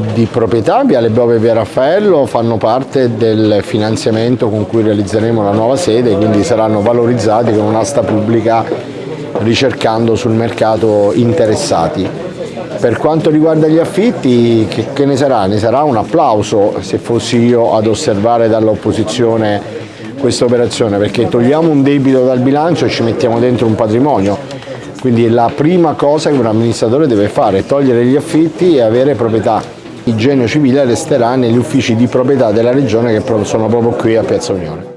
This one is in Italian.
di proprietà, Viale Bove e Via Raffaello, fanno parte del finanziamento con cui realizzeremo la nuova sede, quindi saranno valorizzati con un'asta pubblica ricercando sul mercato interessati. Per quanto riguarda gli affitti, che, che ne sarà? Ne sarà un applauso se fossi io ad osservare dall'opposizione questa operazione, perché togliamo un debito dal bilancio e ci mettiamo dentro un patrimonio. Quindi la prima cosa che un amministratore deve fare è togliere gli affitti e avere proprietà. Il genio civile resterà negli uffici di proprietà della regione che sono proprio qui a Piazza Unione.